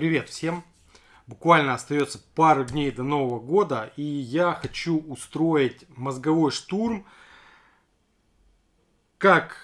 Привет всем! Буквально остается пару дней до Нового года, и я хочу устроить мозговой штурм. Как...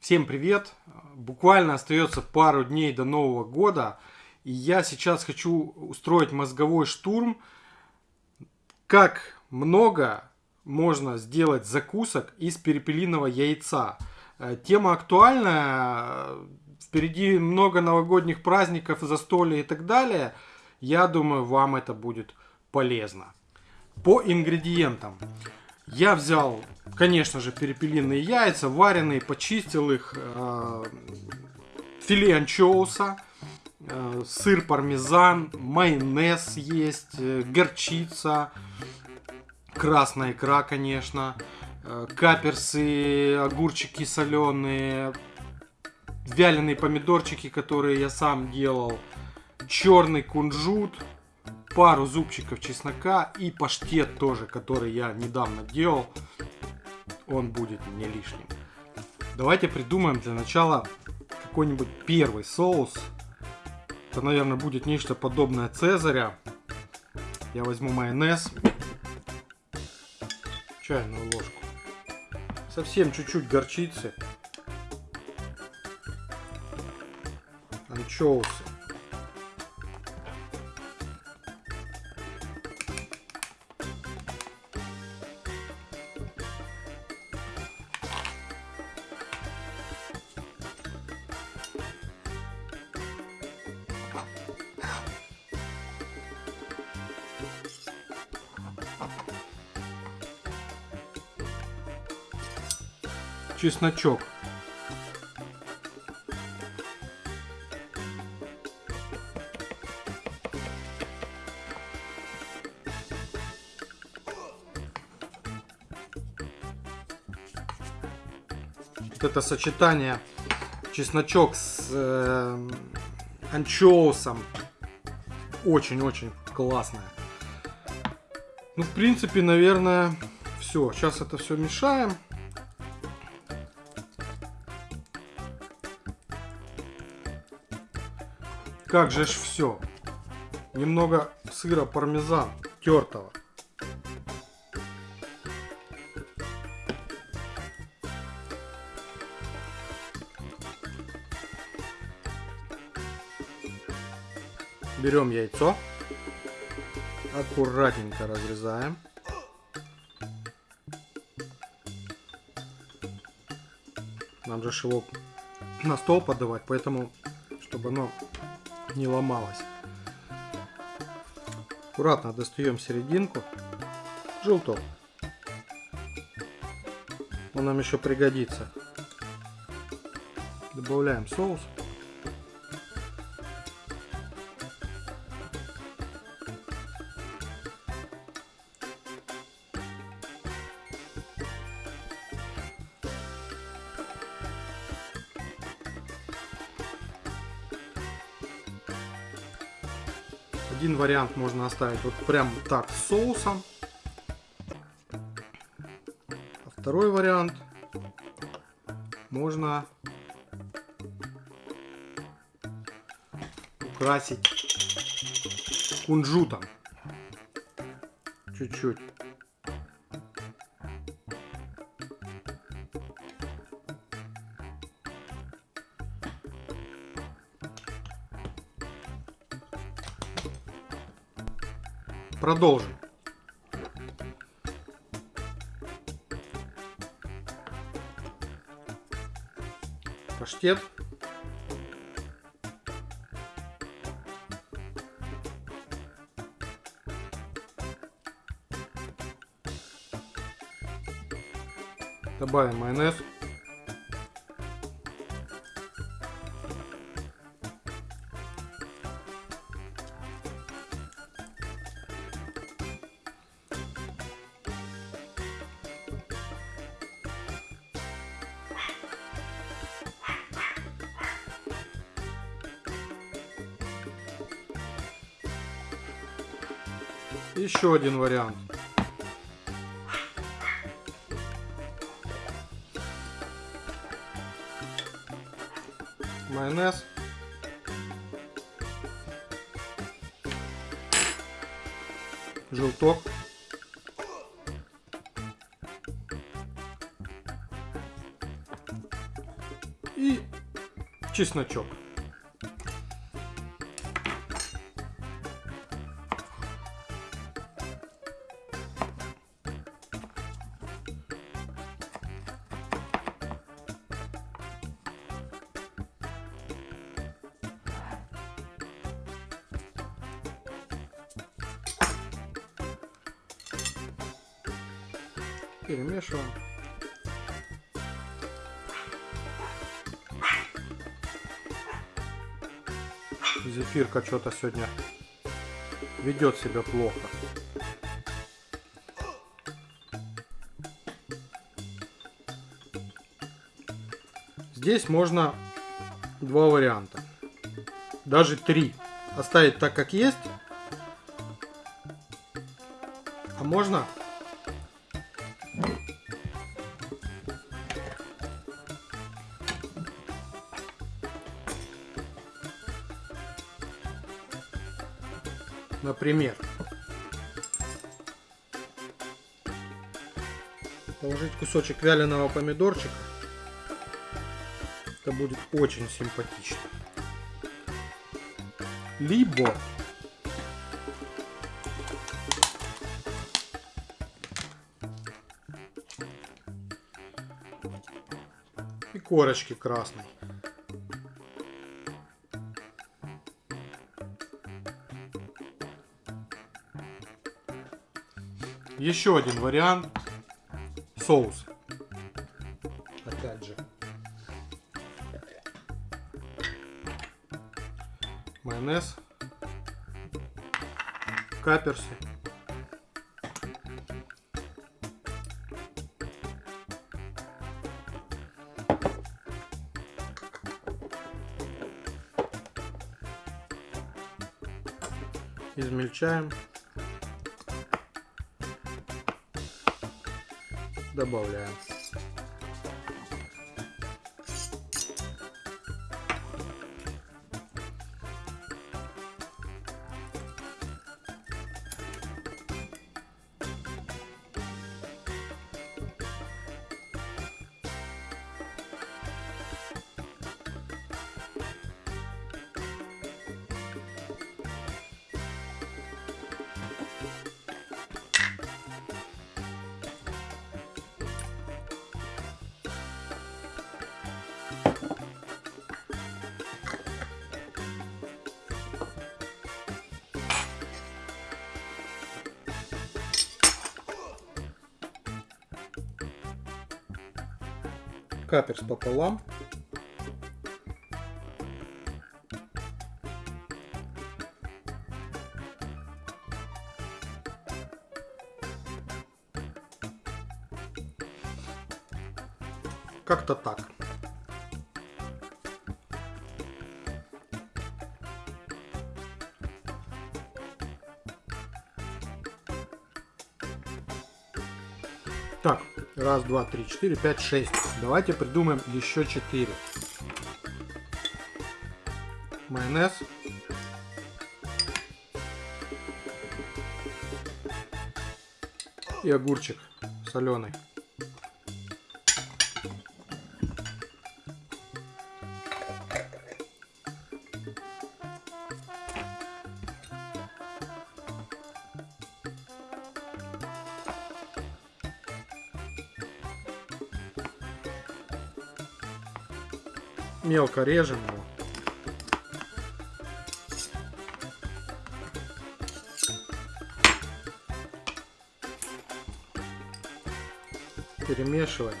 Всем привет! Буквально остается пару дней до Нового года, и я сейчас хочу устроить мозговой штурм. Как много можно сделать закусок из перепелиного яйца. Э, тема актуальная, впереди много новогодних праздников, застолья и так далее. Я думаю, вам это будет полезно. По ингредиентам. Я взял, конечно же, перепелиные яйца, вареные, почистил их, э, филе анчоуса, э, сыр пармезан, майонез есть, э, горчица, красная икра, конечно, э, каперсы, огурчики соленые, вяленые помидорчики, которые я сам делал, черный кунжут, пару зубчиков чеснока и паштет тоже, который я недавно делал. Он будет не лишним. Давайте придумаем для начала какой-нибудь первый соус. Это, наверное, будет нечто подобное Цезаря. Я возьму майонез чайную ложку. Совсем чуть-чуть горчицы. Анчоусы. чесночок. Это сочетание чесночок с э, анчоусом очень-очень классное. Ну, в принципе, наверное, все. Сейчас это все мешаем. Как же ж все. Немного сыра пармезан тертого. Берем яйцо, аккуратненько разрезаем. Нам же его на стол подавать, поэтому, чтобы оно не ломалась. Аккуратно достаем серединку. Желток. Он нам еще пригодится. Добавляем соус. Один вариант можно оставить вот прям так с соусом. А второй вариант можно украсить кунжутом. Чуть-чуть. Продолжим. Паштет. Добавим майонез. еще один вариант. Майонез. Желток. И чесночок. Перемешиваем. Зефирка что-то сегодня ведет себя плохо. Здесь можно два варианта. Даже три. Оставить так, как есть. А можно Например, положить кусочек вяленого помидорчика. Это будет очень симпатично. Либо и корочки красной. Еще один вариант. Соус. Опять же. Майонез. Каперсы. Измельчаем. Добавляем. Каперс пополам. Как-то так. Раз, два, три, четыре, пять, шесть. Давайте придумаем еще четыре. Майонез. И огурчик соленый. Мелко режем его. Перемешиваем.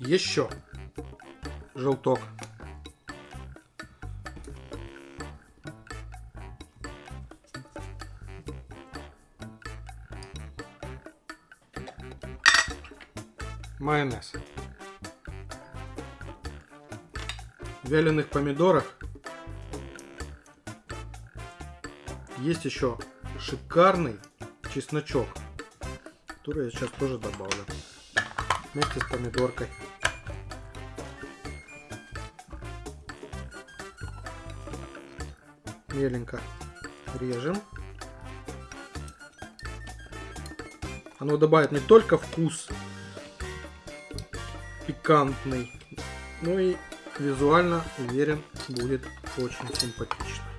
Еще желток. майонез. Вяленых помидорах есть еще шикарный чесночок, который я сейчас тоже добавлю вместе с помидоркой. Меленько режем. Оно добавит не только вкус пикантный, но и визуально, уверен, будет очень симпатично.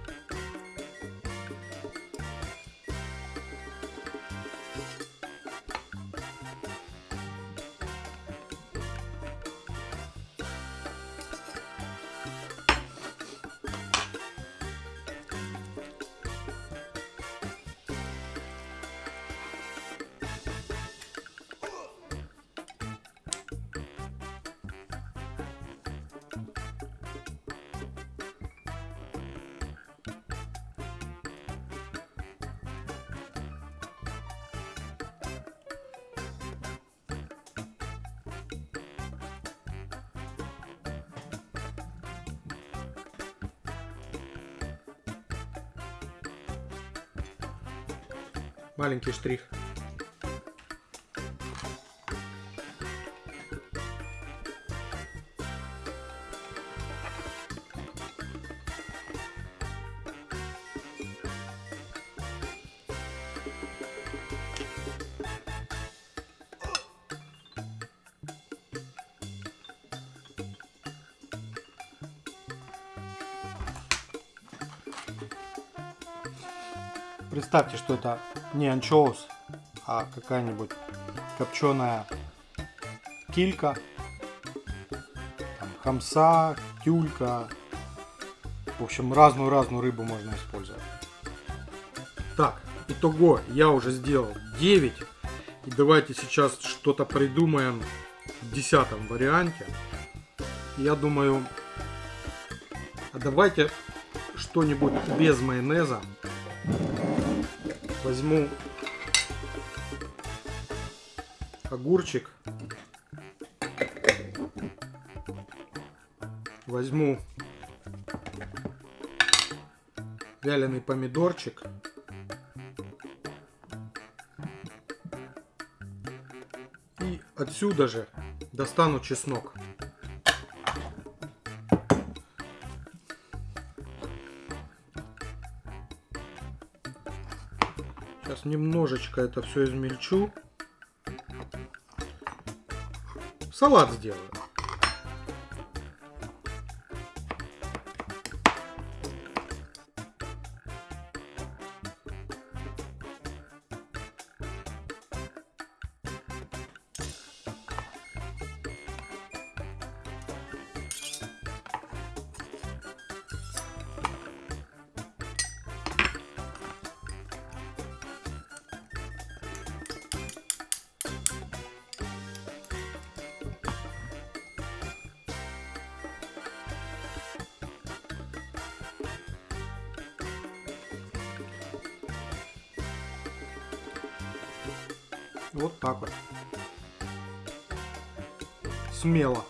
Маленький штрих. Представьте, что это не анчоус, а какая-нибудь копченая килька, там, хамса, тюлька. В общем, разную-разную рыбу можно использовать. Так, итого я уже сделал 9. И давайте сейчас что-то придумаем в десятом варианте. Я думаю, а давайте что-нибудь без майонеза возьму огурчик, возьму вяленый помидорчик, и отсюда же достану чеснок. Сейчас немножечко это все измельчу. Салат сделаю. Вот так вот. Смело.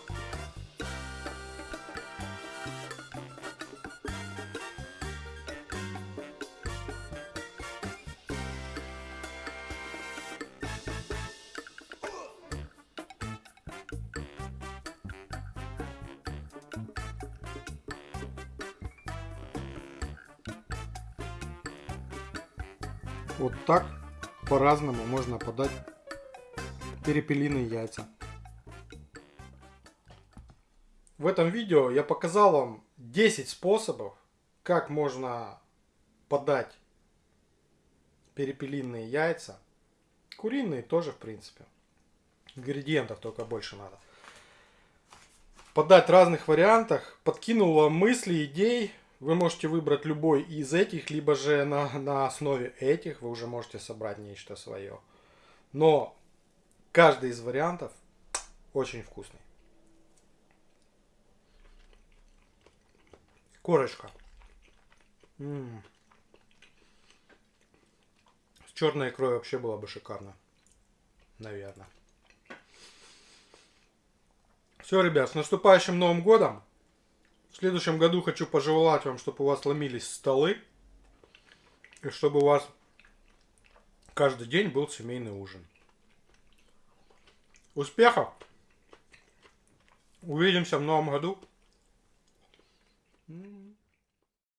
Вот так по-разному можно подать перепелиные яйца. В этом видео я показал вам 10 способов, как можно подать перепелиные яйца. Куриные тоже, в принципе. Ингредиентов только больше надо. Подать в разных вариантах. Подкинул вам мысли, идей. Вы можете выбрать любой из этих, либо же на, на основе этих вы уже можете собрать нечто свое. Но каждый из вариантов очень вкусный. Корочка. М-м. С черной икрой вообще было бы шикарно. Наверное. Все, ребят, с наступающим Новым Годом. В следующем году хочу пожелать вам, чтобы у вас ломились столы. И чтобы у вас каждый день был семейный ужин. Успехов! Увидимся в новом году.